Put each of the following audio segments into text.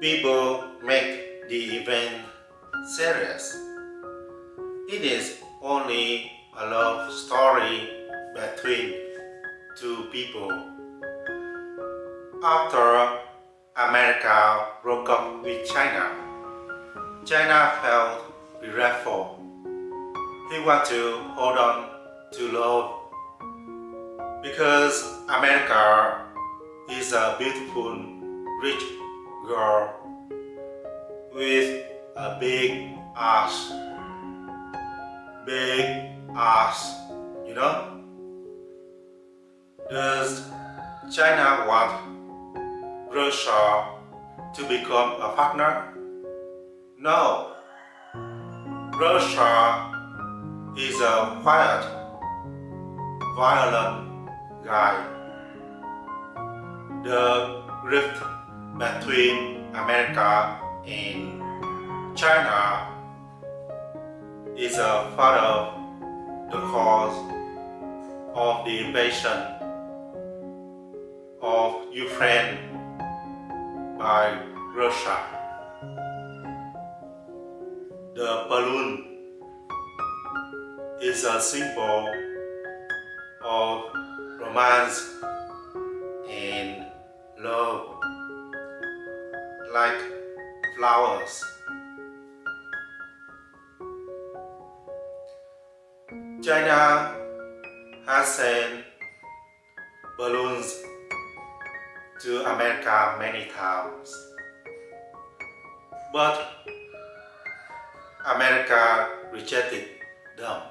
people make the event serious. It is only a love story between two people. After America broke up with China, China felt regretful. He wanted to hold on to love because America is a beautiful, rich girl with a big ass. Big ass, you know? Does China want Russia to become a partner? No. Russia is a quiet, violent guy. The rift between America and China is a part of the cause of the invasion of Ukraine by Russia. The balloon is a symbol of romance and flowers. China has sent balloons to America many times. But America rejected them.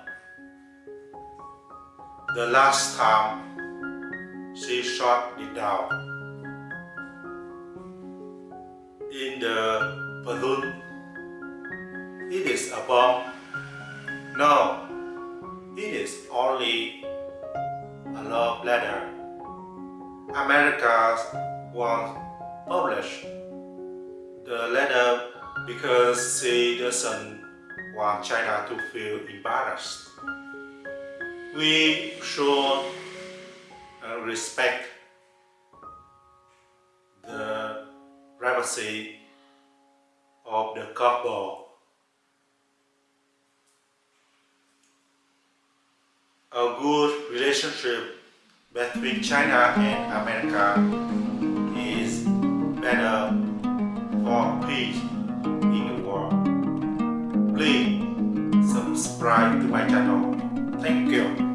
The last time she shot it down. In the balloon, it is a bomb. No, it is only a love letter. America won't publish the letter because she doesn't want China to feel embarrassed. We should uh, respect of the couple a good relationship between China and America is better for peace in the world. Please subscribe to my channel. Thank you.